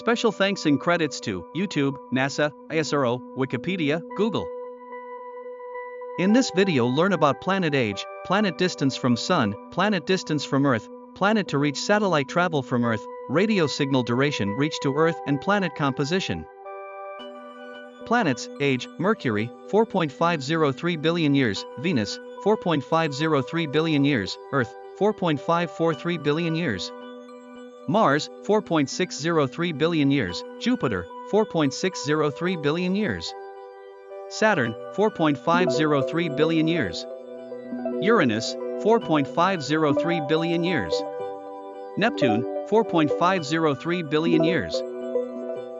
Special thanks and credits to YouTube, NASA, ISRO, Wikipedia, Google. In this video learn about planet age, planet distance from Sun, planet distance from Earth, planet to reach satellite travel from Earth, radio signal duration reach to Earth and planet composition. Planets, age, Mercury, 4.503 billion years, Venus, 4.503 billion years, Earth, 4.543 billion years. Mars, 4.603 billion years, Jupiter, 4.603 billion years. Saturn, 4.503 billion years. Uranus, 4.503 billion years. Neptune, 4.503 billion years.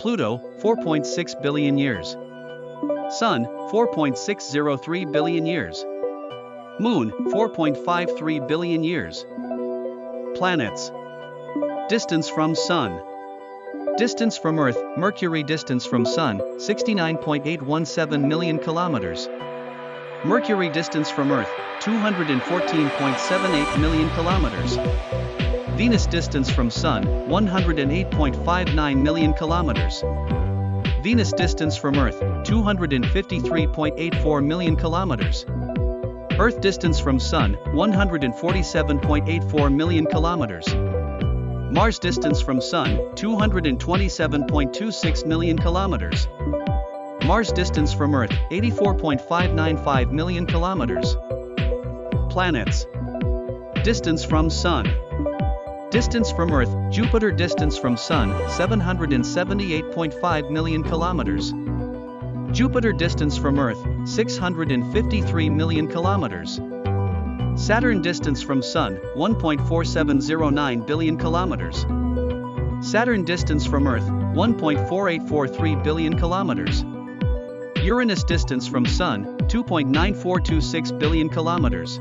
Pluto, 4.6 billion years. Sun, 4.603 billion years. Moon, 4.53 billion years. Planets. Distance from Sun. Distance from Earth, Mercury distance from Sun, 69.817 million kilometers. Mercury distance from Earth, 214.78 million kilometers. Venus distance from Sun, 108.59 million kilometers. Venus distance from Earth, 253.84 million kilometers. Earth distance from Sun, 147.84 million kilometers. Mars distance from Sun, 227.26 million kilometers. Mars distance from Earth, 84.595 million kilometers. Planets. Distance from Sun. Distance from Earth, Jupiter distance from Sun, 778.5 million kilometers. Jupiter distance from Earth, 653 million kilometers. Saturn distance from Sun, 1.4709 billion kilometers. Saturn distance from Earth, 1.4843 billion kilometers. Uranus distance from Sun, 2.9426 billion kilometers.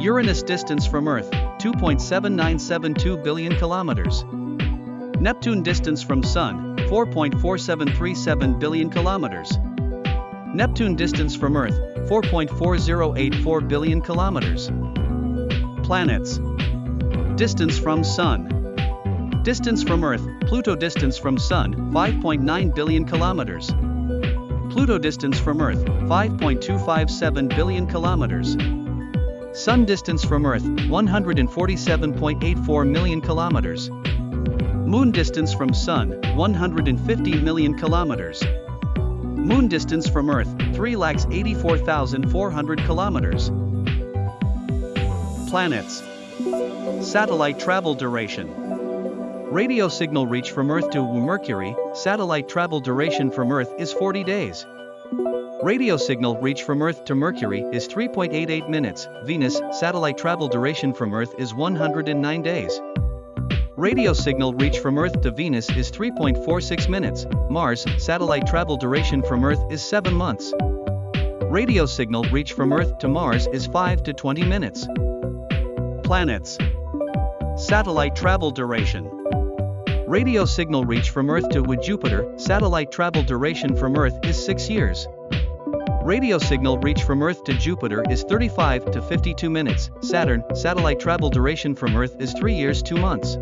Uranus distance from Earth, 2.7972 billion kilometers. Neptune distance from Sun, 4.4737 billion kilometers. Neptune distance from Earth, 4.4084 billion kilometers. Planets. Distance from Sun. Distance from Earth, Pluto distance from Sun, 5.9 billion kilometers. Pluto distance from Earth, 5.257 billion kilometers. Sun distance from Earth, 147.84 million kilometers. Moon distance from Sun, 150 million kilometers. Moon distance from Earth, 3,84,400 kilometers. Planets. Satellite travel duration. Radio signal reach from Earth to Mercury, satellite travel duration from Earth is 40 days. Radio signal reach from Earth to Mercury is 3.88 minutes, Venus, satellite travel duration from Earth is 109 days. Radio signal reach from Earth to Venus is 3.46 minutes, Mars, satellite travel duration from Earth is 7 months. Radio signal reach from Earth to Mars is 5 to 20 minutes. Planets. Satellite travel duration. Radio signal reach from Earth to Jupiter, satellite travel duration from Earth is 6 years. Radio signal reach from Earth to Jupiter is 35 to 52 minutes. Saturn, satellite travel duration from Earth is 3 years 2 months.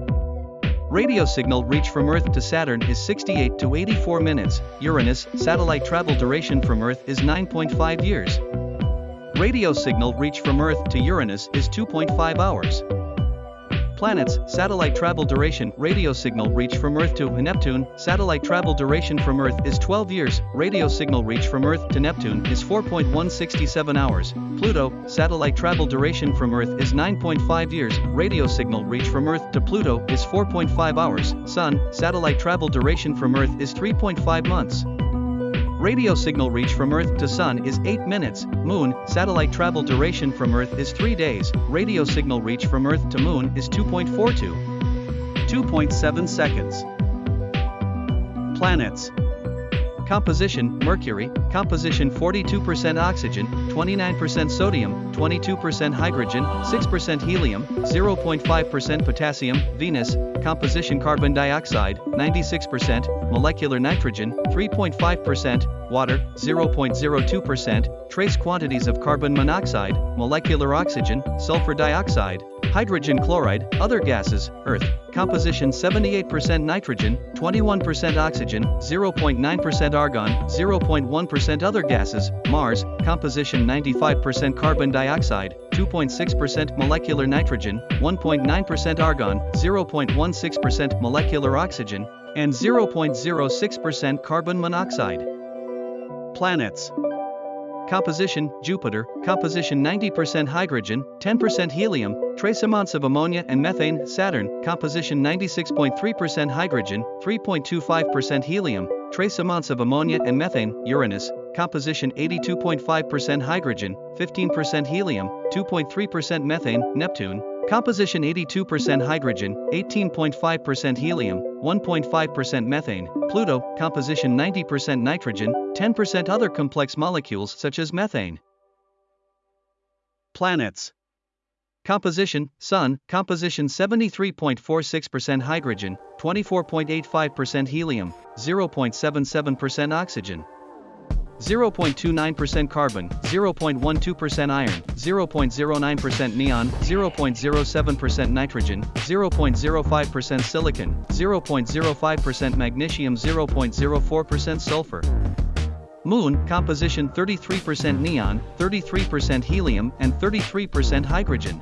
Radio signal reach from Earth to Saturn is 68 to 84 minutes. Uranus, satellite travel duration from Earth is 9.5 years. Radio signal reach from Earth to Uranus is 2.5 hours. Planets, satellite travel duration, radio signal reach from Earth to Neptune, satellite travel duration from Earth is 12 years, radio signal reach from Earth to Neptune is 4.167 hours. Pluto, satellite travel duration from Earth is 9.5 years, radio signal reach from Earth to Pluto is 4.5 hours. Sun, satellite travel duration from Earth is 3.5 months. Radio signal reach from Earth to Sun is 8 minutes. Moon, satellite travel duration from Earth is 3 days. Radio signal reach from Earth to Moon is 2.42. 2.7 seconds. Planets. Composition Mercury, composition 42% oxygen, 29% sodium, 22% hydrogen, 6% helium, 0.5% potassium. Venus, composition carbon dioxide, 96%, molecular nitrogen, 3.5%, water, 0.02%, trace quantities of carbon monoxide, molecular oxygen, sulfur dioxide, Hydrogen chloride, other gases, Earth, composition 78% nitrogen, 21% oxygen, 0.9% argon, 0.1% other gases, Mars, composition 95% carbon dioxide, 2.6% molecular nitrogen, 1.9% argon, 0.16% molecular oxygen, and 0.06% carbon monoxide. Planets Composition, Jupiter, composition 90% hydrogen, 10% helium, trace amounts of ammonia and methane, Saturn, composition 96.3% hydrogen, 3.25% helium, trace amounts of ammonia and methane, Uranus, composition 82.5% hydrogen, 15% helium, 2.3% methane, Neptune, composition 82% hydrogen, 18.5% helium, 1.5% methane, Pluto, composition 90% nitrogen, 10% other complex molecules such as methane. Planets Composition Sun, composition 73.46% hydrogen, 24.85% helium, 0.77% oxygen. 0.29% carbon, 0.12% iron, 0.09% neon, 0.07% nitrogen, 0.05% silicon, 0.05% magnesium, 0.04% sulfur. Moon, composition 33% neon, 33% helium, and 33% hydrogen.